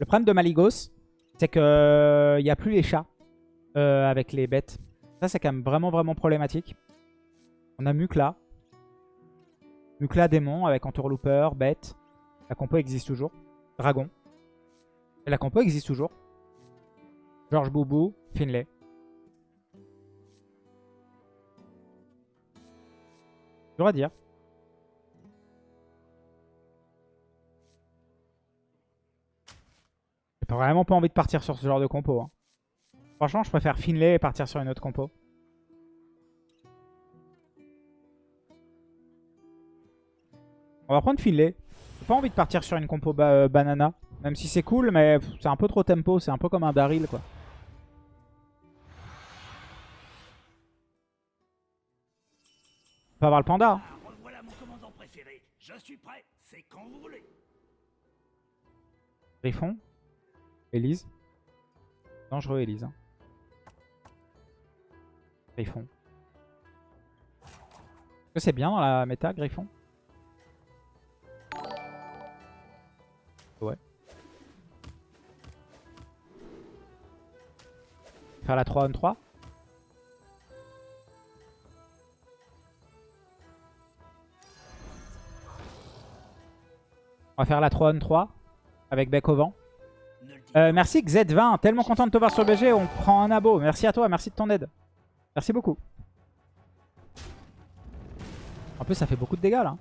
Le problème de Maligos, c'est qu'il n'y a plus les chats euh, avec les bêtes. Ça, c'est quand même vraiment, vraiment problématique. On a Mukla. Mukla démon avec entourlooper, bête. La compo existe toujours. Dragon. La compo existe toujours. George Boubou, Finlay. Dur à dire. J'ai vraiment pas envie de partir sur ce genre de compo. hein. Franchement, je préfère Finlay et partir sur une autre compo. On va prendre Finlay. J'ai pas envie de partir sur une compo ba- euh, banana. Même si c'est cool, mais c'est un peu trop tempo. C'est un peu comme un Daryl, quoi. On peut avoir le panda. hein. Ah, revoilà mon commandant préféré. Je suis prêt, c'est quand vous voulez. Griffon. Elise. Dangereux, Elise. hein. Griffon. Est-ce que c'est bien dans la méta, Griffon? Ouais. Faire la 3 on 3 On va faire la 3 on 3 avec bec au vent. Euh, merci Z20, tellement content de te voir sur le BG, on prend un abo. Merci à toi, merci de ton aide. Merci beaucoup. En plus, ça fait beaucoup de dégâts là.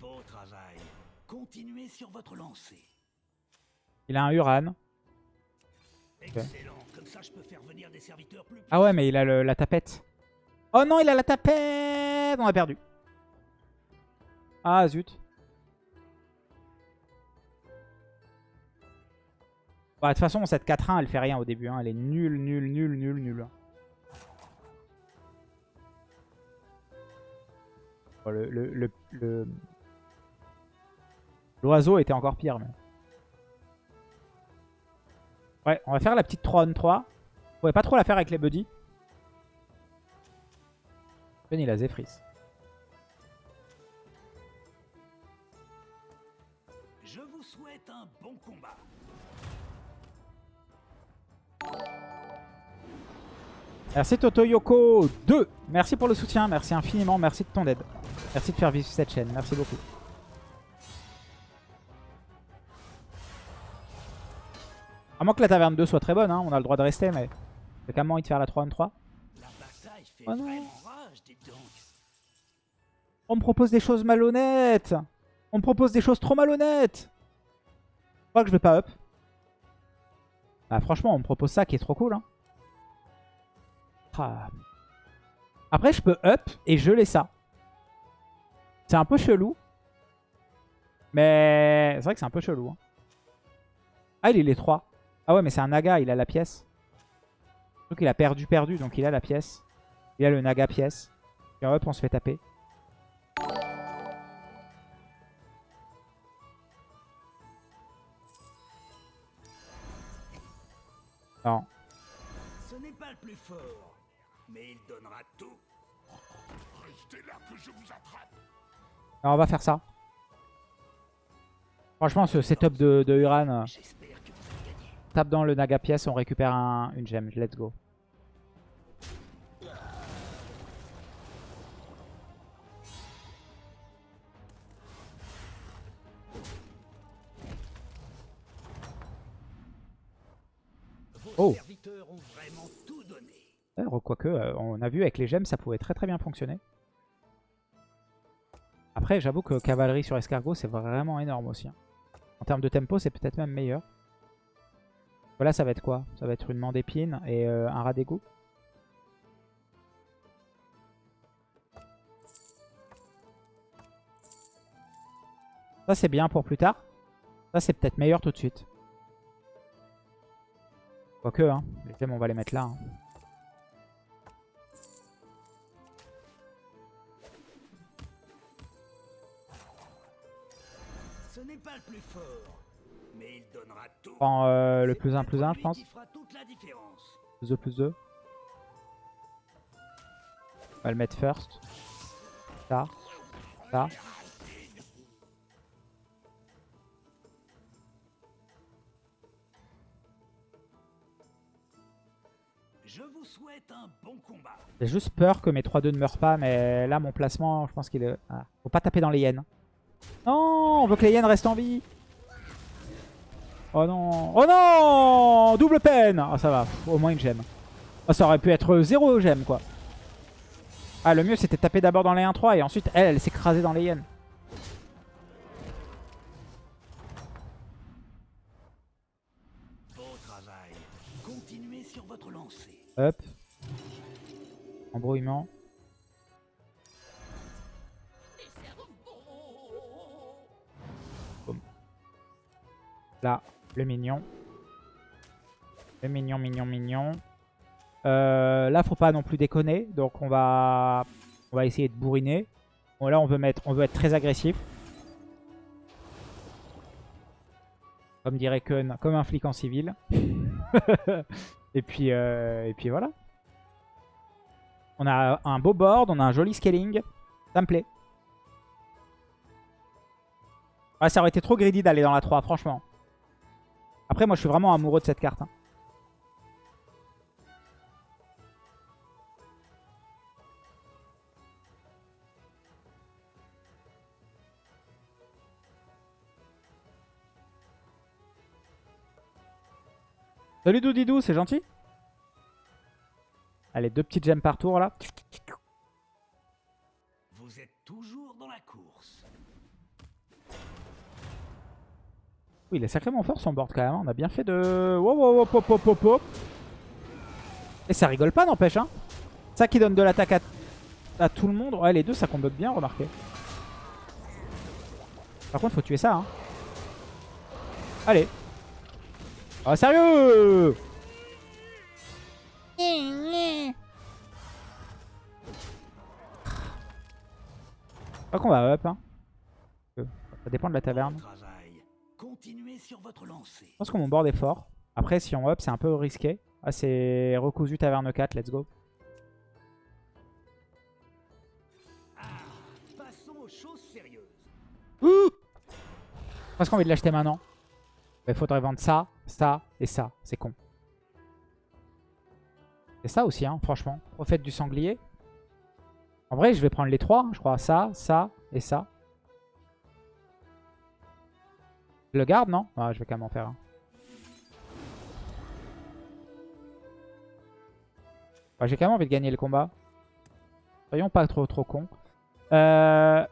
Beau travail. Continuez sur votre lancée. Il a un Uran. Excellent. Comme ça, je peux faire venir des serviteurs plus Ah ouais, mais il a le- la tapette. Oh non, il a la tapette On a perdu. Ah zut. Bah, de toute façon, cette 4-1, elle fait rien au début. hein. Elle est nulle, nulle, nulle, nulle, nulle. L'oiseau était encore pire. Mais... Ouais, on va faire la petite 3 on 3. On pouvait pas trop la faire avec les buddies. Ben, il a. Je vous souhaite un bon combat. Merci Toto Yoko 2. Merci pour le soutien. Merci infiniment. Merci de ton aide. Merci de faire vivre cette chaîne. Merci beaucoup. À moins que la taverne 2 soit très bonne, hein, on a le droit de rester, mais j'ai quand même envie de faire la 3 on 3. La bataille fait Oh non. On me propose des choses malhonnêtes. On me propose des choses trop malhonnêtes. Je crois que je vais pas up. Bah franchement, on me propose ça qui est trop cool. hein. Ah. Après, je peux up et geler ça. C'est un peu chelou. Mais c'est vrai que c'est un peu chelou. hein. Ah, il est les 3. Ah ouais, mais c'est un naga, il a la pièce. Donc il a perdu, perdu, donc il a la pièce. Il a le naga pièce. Et hop, on se fait taper. Non. Ce n'est pas le plus fort, mais il donnera tout. Restez là que je vous attrape. Alors, on va faire ça. Franchement, ce setup de, de Uran, euh, tape dans le Naga pièce, on récupère un- une gemme. Let's go. Oh. serviteurs ont vraiment tout donné. D'ailleurs, Quoique, euh, on a vu avec les gemmes, ça pouvait très très bien fonctionner. Après, j'avoue que cavalerie sur escargot, c'est vraiment énorme aussi. hein. En termes de tempo, c'est peut-être même meilleur. Voilà, ça va être quoi? Ça va être une main d'épine et euh, un rat d'égout. Ça, c'est bien pour plus tard. Ça, c'est peut-être meilleur tout de suite. Quoique, hein, les gemmes, on va les mettre là. hein. Ce n'est pas le plus fort, mais il donnera tout. prends euh, le plus 1 peut-être plus 1, je pense. Plus 2 plus 2. On va le mettre first. Ça. Ça. J'ai juste peur que mes 3-2 ne meurent pas, mais là, mon placement, je pense qu'il est... Ah. Faut pas taper dans les hyènes. Non, on veut que les hyènes restent en vie. Oh non. Oh non Double peine Ah, ça va. Au moins une gemme. Oh, ça aurait pu être 0 gemme, quoi. Ah, le mieux, c'était de taper d'abord dans les 1-3 et ensuite, elle, elle s'écrasait dans les hyènes. Beau travail. Continuez sur votre lancée. Hop. Embrouillement. Là, le mignon. Le mignon, mignon, mignon. Euh, là, faut pas non plus déconner. Donc, on va, on va essayer de bourriner. Là, on veut, mettre, on veut être très agressif. Comme dirait Kun, comme un flic en civil. et, puis, euh, et puis voilà. On a un beau board, on a un joli scaling. Ça me plaît. Ouais, ça aurait été trop greedy d'aller dans la 3, franchement. Après, moi, je suis vraiment amoureux de cette carte. hein. Salut Doudidou, c'est gentil? Allez, deux petites gemmes par tour là. Vous êtes toujours dans la course. Oui, il est sacrément fort son board quand même. hein. On a bien fait de... Wow, wow, wow, pop, pop, pop. Et ça rigole pas, n'empêche. Hein. Ça qui donne de l'attaque à... à tout le monde. Ouais, les deux, ça combat bien, remarquez. Par contre, faut tuer ça. Hein. Allez. Ah, sérieux? Pas qu'on va up. Hein. Euh, Ça dépend de la taverne. Sur votre. Je pense que mon board est fort. Après, si on up, c'est un peu risqué. Ah, c'est recousu taverne 4, let's go. Ah, passons aux choses sérieuses. Presque envie de l'acheter maintenant. Il faudrait vendre ça, ça et ça. C'est con. C'est ça aussi, hein, franchement. Prophète du sanglier. En vrai, je vais prendre les trois, je crois. Ça, ça et ça. Je le garde, non? Ah, je vais quand même en faire un. J'ai quand même envie de gagner le combat. Soyons pas trop trop cons. Euh...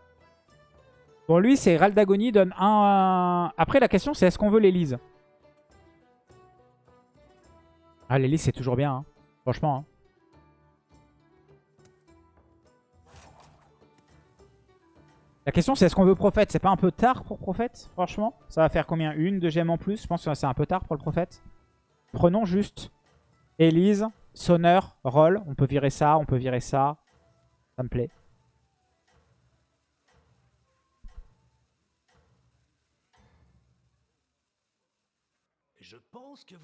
Bon, lui, c'est Raldagoni donne un... Après, la question, c'est est-ce qu'on veut l'Elise Ah, l'Elise, c'est toujours bien. hein. Franchement. hein. La question, c'est est-ce qu'on veut Prophète? C'est pas un peu tard pour Prophète Franchement? Ça va faire combien? Une, deux gemmes en plus? Je pense que c'est un peu tard pour le Prophète. Prenons juste Elise, Sonneur, Roll. On peut virer ça, on peut virer ça. Ça me plaît.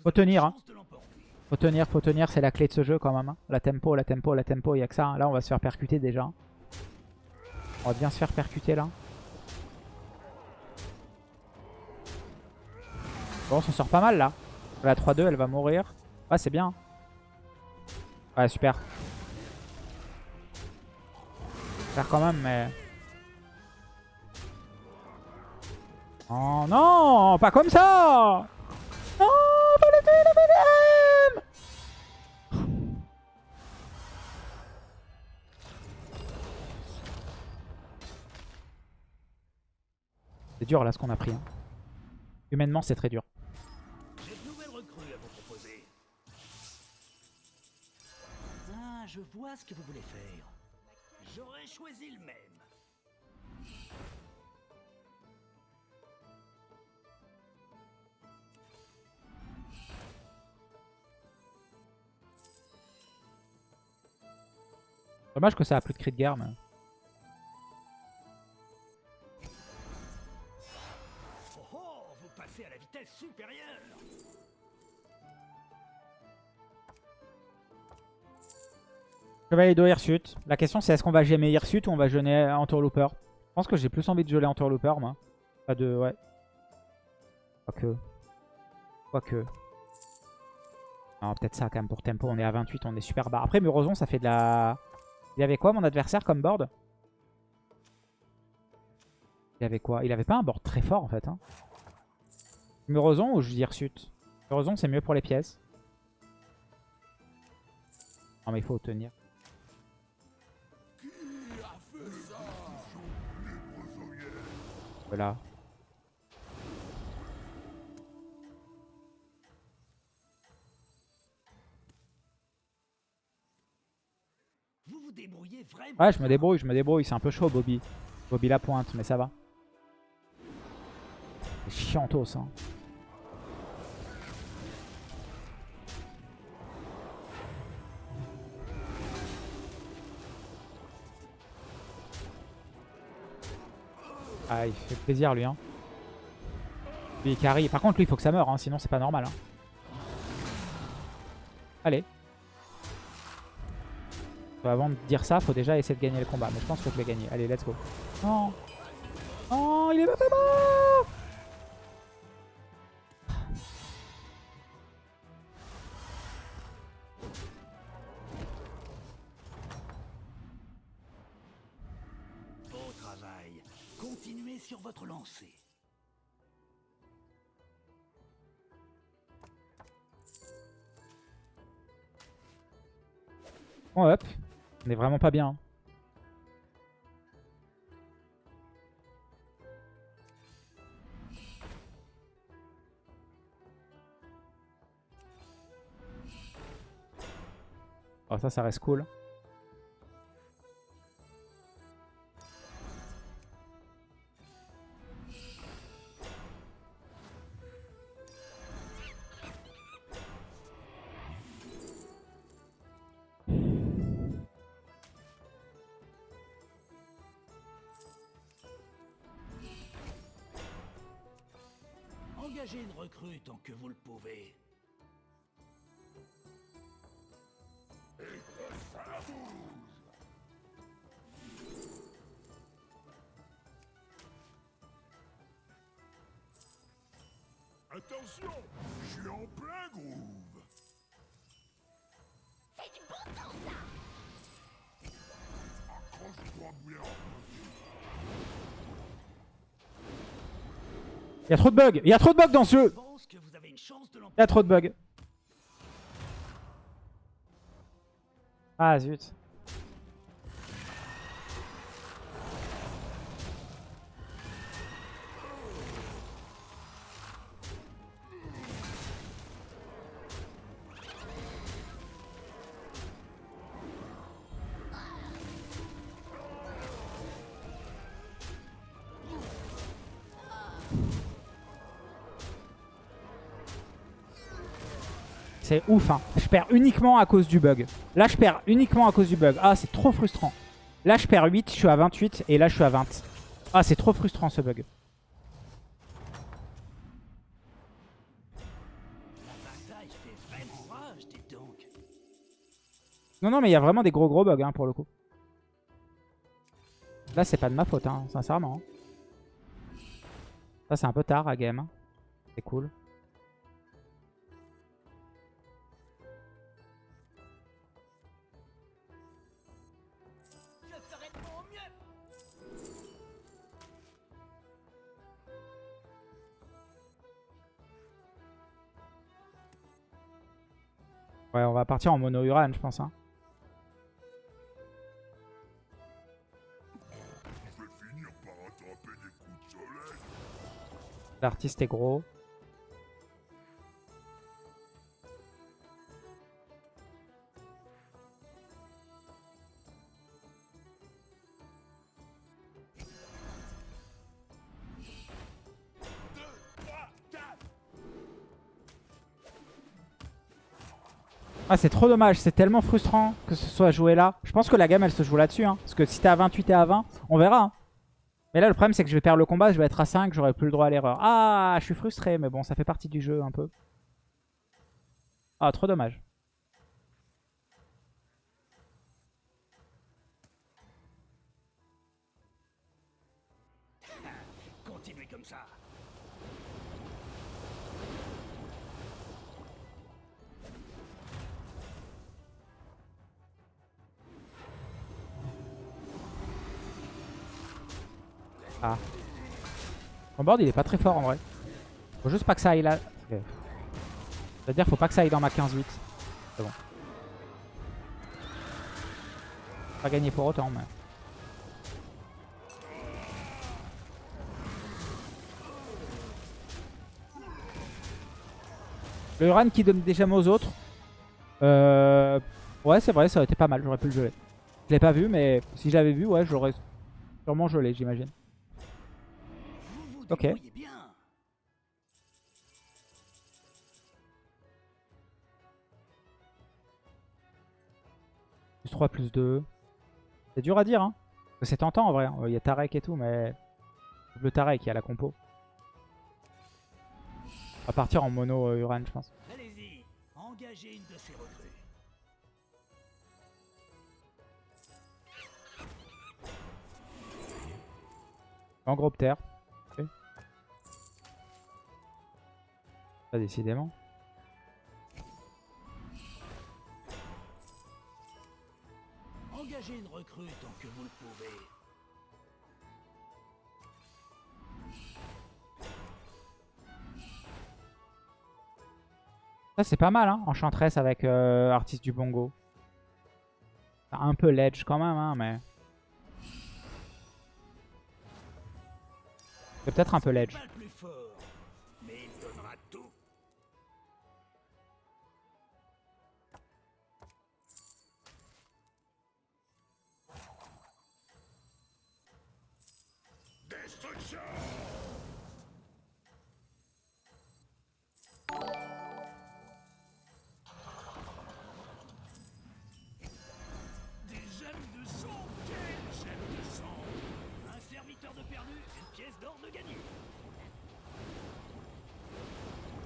Faut tenir, hein. Faut tenir, faut tenir, c'est la clé de ce jeu quand même. hein. La tempo, la tempo, la tempo, il y a que ça. hein. Là, on va se faire percuter déjà. On va bien se faire percuter là. Bon, on s'en sort pas mal là. La 3-2, elle va mourir. Ouais, c'est bien. Ouais, super. Faire quand même, mais... Oh non, pas comme ça Non, pas le C'est dur là ce qu'on a pris. hein. Humainement, c'est très dur. J'ai de nouvelles recrues à vous proposer. Ah, je vois ce que vous voulez faire. J'aurais choisi le même. Dommage que ça a plus de cri de guerre. Mais... passez à la vitesse supérieure. Chevalier d'eau Hirsute. La question c'est est-ce qu'on va gemmer Hirsute ou on va jeûner Entourlooper Je pense que j'ai plus envie de geler Entourlooper moi. Pas de... ouais. Quoique. Quoique. Non, peut-être ça quand même pour tempo. On est à 28, on est super bas. Après, Muroson, ça fait de la... Il avait quoi mon adversaire comme board? Il avait quoi? Il avait pas un board très fort en fait. Hein. Muroson ou je dis Hirsute Muroson, c'est mieux pour les pièces. Non mais il faut tenir. Voilà. Vous vous débrouillez vraiment. Ouais, je me débrouille, je me débrouille. C'est un peu chaud, Bobby. Bobby la pointe, mais ça va. C'est chiantos, hein. Ah, il fait plaisir, lui, hein. Lui, il carry. Par contre, lui, il faut que ça meure, hein, sinon c'est pas normal. Hein. Allez. Avant de dire ça, faut déjà essayer de gagner le combat. Mais je pense que je vais gagner. Allez, let's go. Non Oh, il est pas mort Continuez sur votre lancée. Bon, hop. On est vraiment pas bien. Oh, ça, ça reste cool. Engagez une recrue tant que vous le pouvez. Attention, je suis en plein groove. Accroche-toi bien. Il y a trop de bugs. Il y a trop de bugs dans ce Je jeu. Il y a trop de bugs. Ah zut. C'est ouf, hein. Je perds uniquement à cause du bug. Là, je perds uniquement à cause du bug. Ah, c'est trop frustrant. Là, je perds 8, je suis à 28. Et là, je suis à 20. Ah, c'est trop frustrant, ce bug. Non, non, mais il y a vraiment des gros, gros bugs, hein, pour le coup. Là, c'est pas de ma faute, hein, sincèrement. Ça, c'est un peu tard à game. hein. C'est cool. Ouais, on va partir en mono Uran, je pense. Hein. L'artiste est gros. Ah, c'est trop dommage. C'est tellement frustrant que ce soit joué là. Je pense que la gamme, elle se joue là-dessus. Hein. Parce que si t'es à 28 et à 20, on verra. hein. Mais là, le problème, c'est que je vais perdre le combat. Je vais être à 5. J'aurai plus le droit à l'erreur. Ah, je suis frustré. Mais bon, ça fait partie du jeu un peu. Ah, trop dommage. Ah. Son board il est pas très fort en vrai. Faut juste pas que ça aille là. C'est-à-dire faut pas que ça aille dans ma 15-8. C'est bon. Pas gagné pour autant mais... Le run qui donne des aux autres. Euh... Ouais c'est vrai ça aurait été pas mal, j'aurais pu le geler. Je l'ai pas vu mais si j'avais vu ouais j'aurais sûrement gelé j'imagine. Ok. Plus 3, plus 2. C'est dur à dire, hein. C'est tentant en vrai. hein. Il y a Tarek et tout, mais. Le Tarek, il y a la compo. On va partir en mono euh, Uran, je pense. Allez-y, engagez une de ces recrues. En groupe terre. Pas décidément. Engagez une recrue tant que vous le pouvez. Ça, c'est pas mal, hein. Enchantress avec euh, Artiste du Bongo. Un peu ledge quand même, hein, mais. C'est peut-être un peu ledge.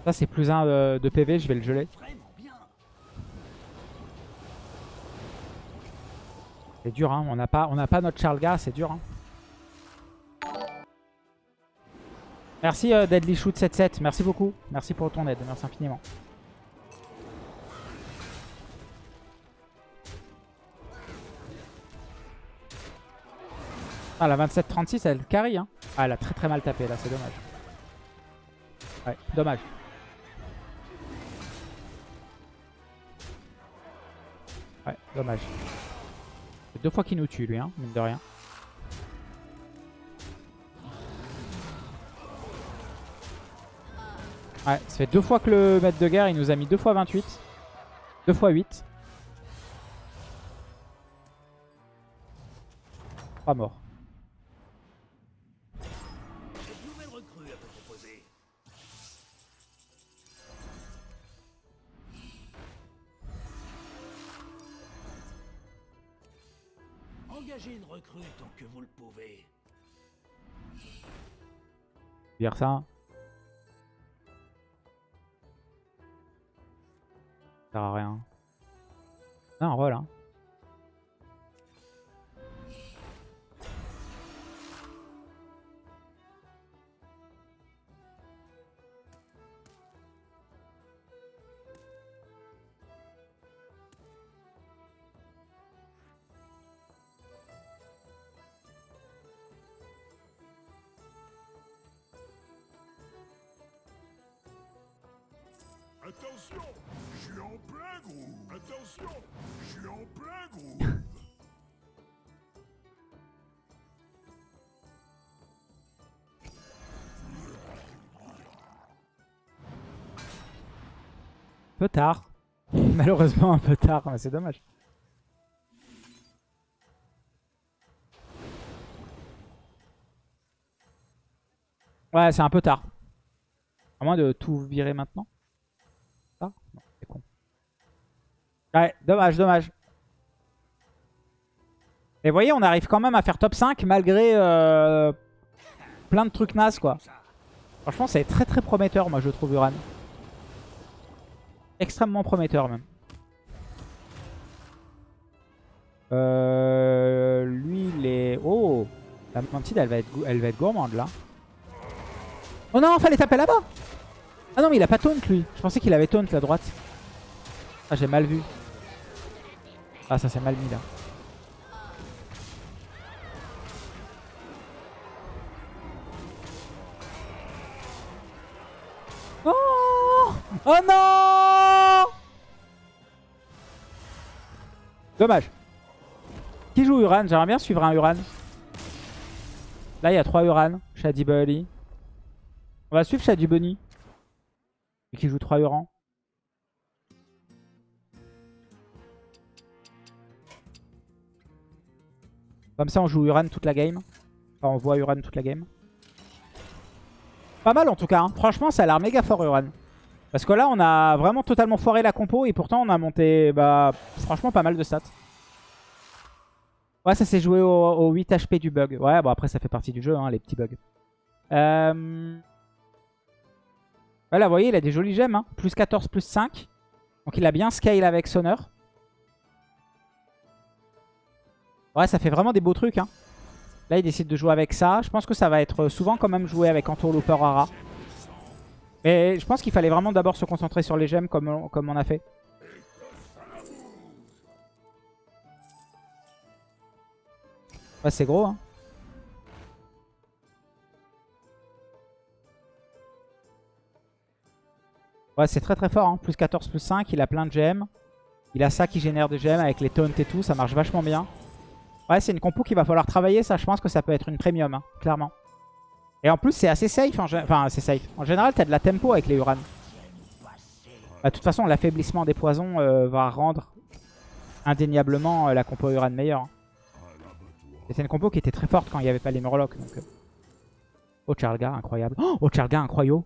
Ça, c'est plus 1 de PV, je vais le geler. C'est dur, hein. On n'a pas, on n'a pas notre Charles c'est dur. Hein. Merci euh, Deadly Shoot 77, merci beaucoup. Merci pour ton aide, merci infiniment. Ah, la 27-36, elle carry. Hein. Ah, elle a très très mal tapé là, c'est dommage. Ouais, dommage. Dommage. Deux fois qu'il nous tue lui, hein, mine de rien. Ouais, ça fait deux fois que le maître de guerre, il nous a mis deux fois 28. Deux fois 8. Pas mort. Dire ça. Ça sert à rien. Non, rôle, Attention Je suis en plein Attention Je suis en plein groove peu tard. Malheureusement un peu tard, c'est dommage. Ouais, c'est un peu tard. À moins de tout virer maintenant. Ouais, dommage, dommage. Et vous voyez, on arrive quand même à faire top 5 malgré euh, plein de trucs nazes, quoi. Franchement, c'est très très prometteur, moi, je trouve, Uran. Extrêmement prometteur, même. Euh, lui, il est... Oh La mantide, elle va être, elle va être gourmande, là. Oh non, fallait taper là-bas ah non, mais il a pas taunt lui. Je pensais qu'il avait taunt la droite. Ah, j'ai mal vu. Ah, ça s'est mal mis là. Oh Oh non Dommage. Qui joue Uran? J'aimerais bien suivre un Uran. Là, il y a trois Uran. Shady Bunny. On va suivre Shady Bunny. Qui joue trois Uran. Comme ça, on joue Uran toute la game. Enfin, on voit Uran toute la game. Pas mal en tout cas. hein. Franchement, ça a l'air méga fort Uran. Parce que là, on a vraiment totalement foiré la compo et pourtant, on a monté, bah, franchement, pas mal de stats. Ouais, ça s'est joué au, au 8 HP du bug. Ouais, bon, après, ça fait partie du jeu, hein, les petits bugs. Euh... Voilà, vous voyez, il a des jolis gemmes. Hein. Plus 14, plus 5. Donc, il a bien scale avec Sonneur. Ouais, ça fait vraiment des beaux trucs. Hein. Là, il décide de jouer avec ça. Je pense que ça va être souvent quand même joué avec Entourlooper Ara. Mais je pense qu'il fallait vraiment d'abord se concentrer sur les gemmes comme on, comme on a fait. Ouais, c'est gros. Hein. Ouais, c'est très très fort. Hein. Plus 14, plus 5. Il a plein de gemmes. Il a ça qui génère des gemmes avec les taunts et tout. Ça marche vachement bien. Ouais, c'est une compo qu'il va falloir travailler. Ça, je pense que ça peut être une premium, hein, clairement. Et en plus, c'est assez safe. En Enfin, c'est safe. En général, t'as de la tempo avec les Uran. Bah, De toute façon, l'affaiblissement des poisons euh, va rendre indéniablement euh, la compo Uran meilleure. hein. C'était une compo qui était très forte quand il n'y avait pas les Murlocs. Euh. Oh, Charlga, incroyable. Oh, Charlga, incroyable.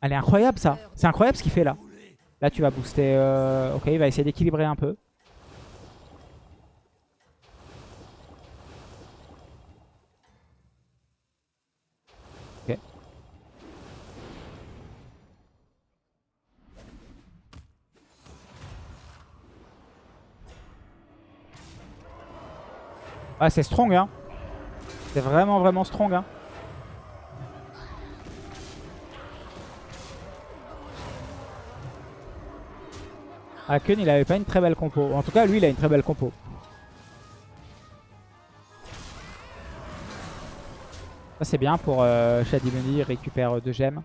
Elle est incroyable, ça. C'est incroyable ce qu'il fait, là. Là, tu vas booster... euh, Ok, il va essayer d'équilibrer un peu. Ok. Ah, c'est strong, hein. C'est vraiment, vraiment strong, hein. Ah, Kun, il avait pas une très belle compo. En tout cas, lui, il a une très belle compo. Ça, c'est bien pour euh, récupère 2 gemmes.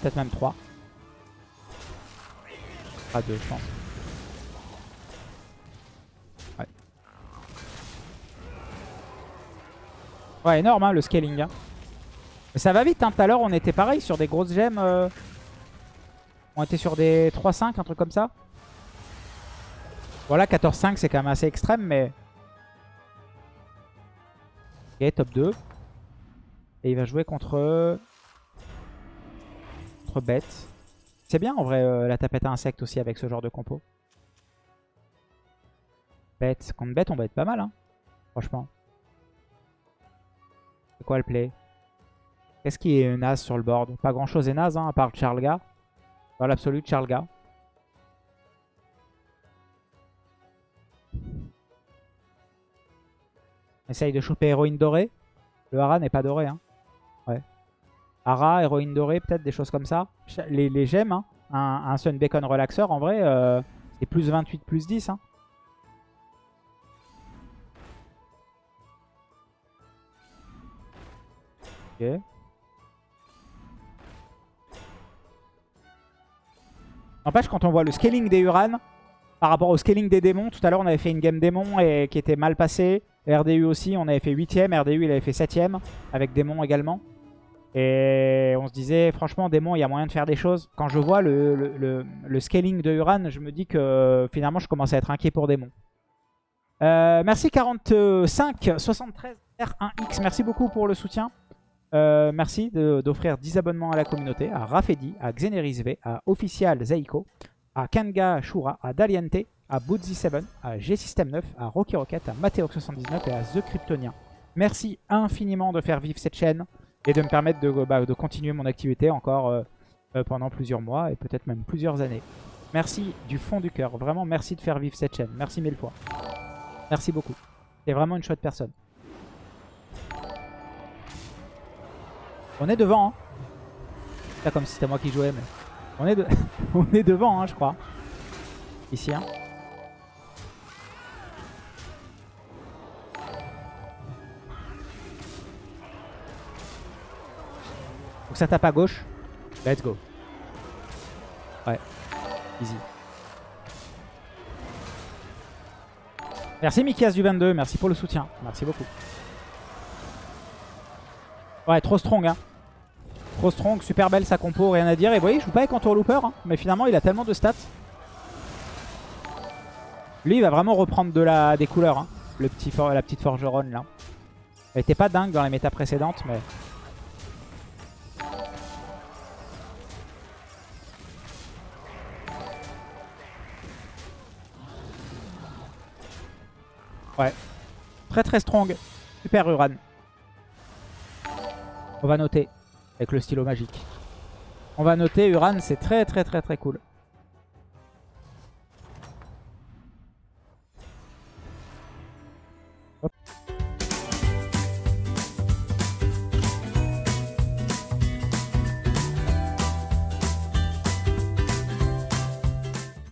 Peut-être même 3. Pas 2, je pense. Ouais. Ouais, énorme, hein, le scaling. hein. Mais ça va vite. Hein. Tout à l'heure, on était pareil sur des grosses gemmes. euh, On était sur des 3-5, un truc comme ça. Voilà, 14-5, c'est quand même assez extrême, mais... Ok, top 2. Et il va jouer contre... Contre Bête. C'est bien, en vrai, euh, la tapette à insectes aussi avec ce genre de compo. Bête. Contre Bête, on va être pas mal, hein. Franchement. C'est quoi le play? Qu'est-ce qui est naze sur le board? Pas grand-chose est naze, hein, à part Charlga. Dans l'absolu, Charlga. Essaye de choper héroïne dorée. Le Hara n'est pas doré. Hein. Ouais. Hara, héroïne dorée, peut-être des choses comme ça. Les, les gemmes, hein. un, un Sun Bacon relaxeur, en vrai, euh, c'est plus 28, plus 10. Hein. Ok. N'empêche, quand on voit le scaling des Uran par rapport au scaling des démons, tout à l'heure on avait fait une game démon et qui était mal passée. RDU aussi, on avait fait 8ème, RDU il avait fait 7ème, avec démon également. Et on se disait, franchement, démon, il y a moyen de faire des choses. Quand je vois le, le- le- scaling de Uran, je me dis que finalement je commence à être inquiet pour démon. Euh, merci 45 73 R1X, merci beaucoup pour le soutien. Euh, merci d'offrir 10 abonnements à la communauté, à Rafedi, à Xeneris V, à Official Zeiko, à Kanga Shura, à Daliente, à Bootzy7, à G-System 9, à Rocky Rocket, à Mateox79 et à The Kryptonien. Merci infiniment de faire vivre cette chaîne et de me permettre de, bah, de continuer mon activité encore euh, euh, pendant plusieurs mois et peut-être même plusieurs années. Merci du fond du cœur, vraiment merci de faire vivre cette chaîne. Merci mille fois. Merci beaucoup. C'est vraiment une chouette personne. On est devant. Hein. Pas comme si c'était moi qui jouais, mais on est, on est devant, hein, je crois. Ici. Hein. Donc ça tape à gauche. Let's go. Ouais. Easy. Merci Mikias du 22, merci pour le soutien. Merci beaucoup. Ouais, trop strong, hein. Trop strong, super belle sa compo, rien à dire. Et vous voyez, je joue pas avec Entourlooper, hein, mais finalement, il a tellement de stats. Lui, il va vraiment reprendre de la, des couleurs, hein, le petit for- la petite forgeronne, là. Elle était pas dingue dans les méta précédentes, mais... Ouais. Très très strong. Super Uran. On va noter avec le stylo magique. On va noter Uran, c'est très très très très cool.